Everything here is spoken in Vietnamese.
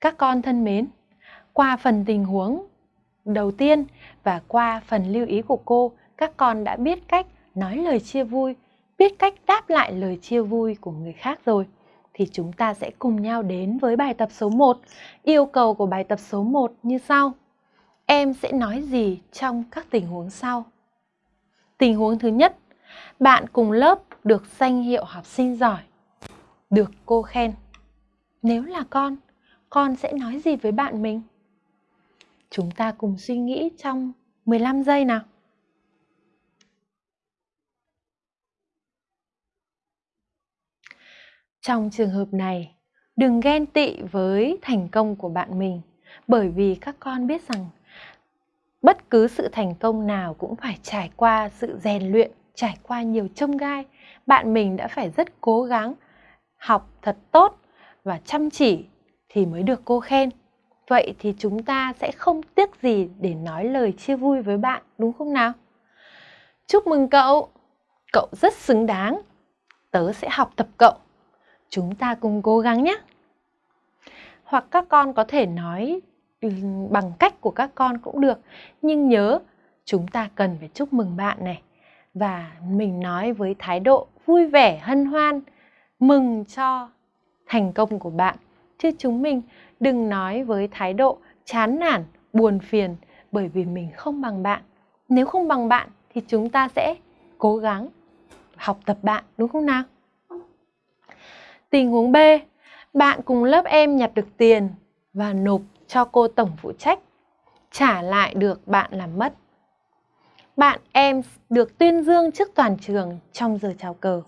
Các con thân mến, qua phần tình huống đầu tiên và qua phần lưu ý của cô, các con đã biết cách nói lời chia vui, biết cách đáp lại lời chia vui của người khác rồi. Thì chúng ta sẽ cùng nhau đến với bài tập số 1. Yêu cầu của bài tập số 1 như sau. Em sẽ nói gì trong các tình huống sau? Tình huống thứ nhất, bạn cùng lớp được danh hiệu học sinh giỏi, được cô khen. Nếu là con, con sẽ nói gì với bạn mình? Chúng ta cùng suy nghĩ trong 15 giây nào. Trong trường hợp này, đừng ghen tị với thành công của bạn mình bởi vì các con biết rằng bất cứ sự thành công nào cũng phải trải qua sự rèn luyện, trải qua nhiều trông gai. Bạn mình đã phải rất cố gắng học thật tốt và chăm chỉ thì mới được cô khen. Vậy thì chúng ta sẽ không tiếc gì để nói lời chia vui với bạn, đúng không nào? Chúc mừng cậu, cậu rất xứng đáng. Tớ sẽ học tập cậu. Chúng ta cùng cố gắng nhé. Hoặc các con có thể nói ừ, bằng cách của các con cũng được. Nhưng nhớ, chúng ta cần phải chúc mừng bạn này. Và mình nói với thái độ vui vẻ, hân hoan, mừng cho thành công của bạn. Chứ chúng mình đừng nói với thái độ chán nản, buồn phiền bởi vì mình không bằng bạn. Nếu không bằng bạn thì chúng ta sẽ cố gắng học tập bạn, đúng không nào? Tình huống B, bạn cùng lớp em nhặt được tiền và nộp cho cô tổng phụ trách, trả lại được bạn làm mất. Bạn em được tuyên dương trước toàn trường trong giờ chào cờ.